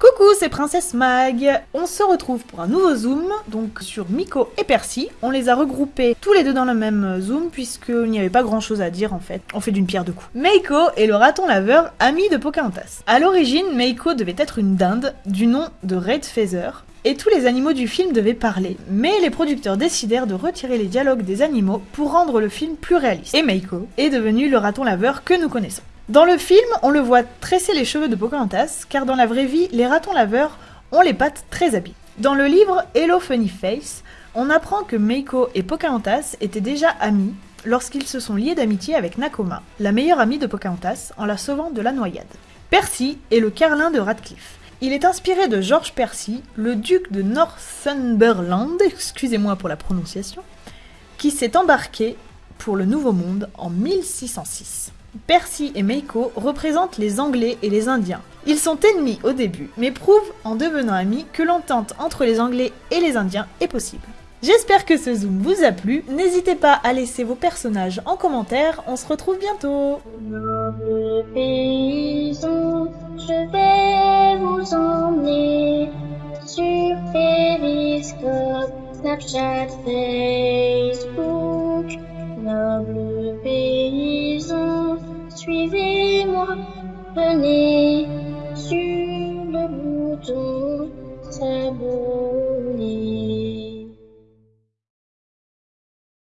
Coucou, c'est Princesse Mag On se retrouve pour un nouveau zoom, donc sur Miko et Percy. On les a regroupés tous les deux dans le même zoom, puisqu'il n'y avait pas grand chose à dire en fait. On fait d'une pierre deux coups. Meiko est le raton laveur, ami de Pocahontas. À l'origine, Meiko devait être une dinde, du nom de Red Feather, et tous les animaux du film devaient parler, mais les producteurs décidèrent de retirer les dialogues des animaux pour rendre le film plus réaliste. Et Meiko est devenu le raton laveur que nous connaissons. Dans le film, on le voit tresser les cheveux de Pocahontas, car dans la vraie vie, les ratons laveurs ont les pattes très habiles. Dans le livre Hello Funny Face, on apprend que Meiko et Pocahontas étaient déjà amis lorsqu'ils se sont liés d'amitié avec Nakoma, la meilleure amie de Pocahontas, en la sauvant de la noyade. Percy est le carlin de Radcliffe. Il est inspiré de George Percy, le duc de Northumberland, excusez-moi pour la prononciation, qui s'est embarqué pour le Nouveau Monde en 1606. Percy et Meiko représentent les Anglais et les Indiens. Ils sont ennemis au début, mais prouvent en devenant amis que l'entente entre les Anglais et les Indiens est possible. J'espère que ce zoom vous a plu, n'hésitez pas à laisser vos personnages en commentaire, on se retrouve bientôt Venez sur le bouton, beau.